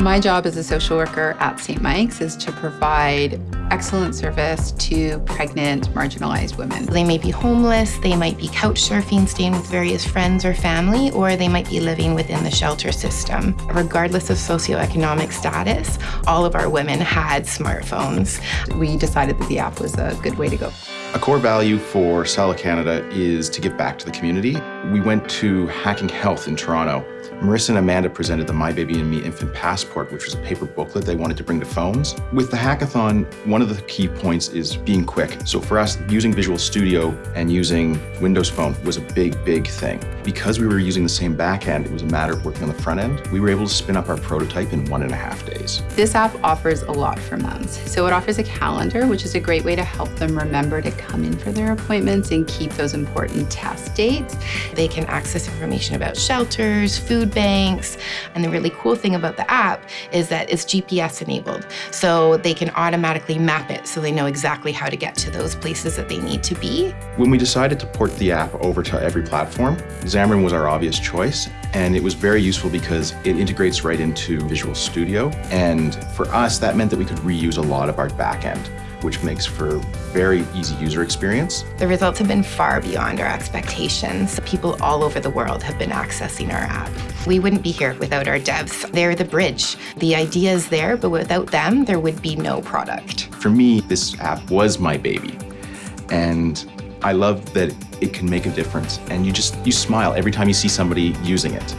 My job as a social worker at St. Mike's is to provide excellent service to pregnant, marginalized women. They may be homeless, they might be couch surfing, staying with various friends or family, or they might be living within the shelter system. Regardless of socioeconomic status, all of our women had smartphones. We decided that the app was a good way to go. A core value for Sala Canada is to give back to the community. We went to Hacking Health in Toronto Marissa and Amanda presented the My Baby and Me Infant Passport, which was a paper booklet they wanted to bring to phones. With the hackathon, one of the key points is being quick. So for us, using Visual Studio and using Windows Phone was a big, big thing. Because we were using the same backend, it was a matter of working on the front end. We were able to spin up our prototype in one and a half days. This app offers a lot for moms. So it offers a calendar, which is a great way to help them remember to come in for their appointments and keep those important test dates. They can access information about shelters, food food banks. And the really cool thing about the app is that it's GPS enabled. So they can automatically map it so they know exactly how to get to those places that they need to be. When we decided to port the app over to every platform, Xamarin was our obvious choice. And it was very useful because it integrates right into Visual Studio. And for us, that meant that we could reuse a lot of our backend which makes for very easy user experience. The results have been far beyond our expectations. People all over the world have been accessing our app. We wouldn't be here without our devs. They're the bridge. The idea is there, but without them, there would be no product. For me, this app was my baby. And I love that it can make a difference. And you just, you smile every time you see somebody using it.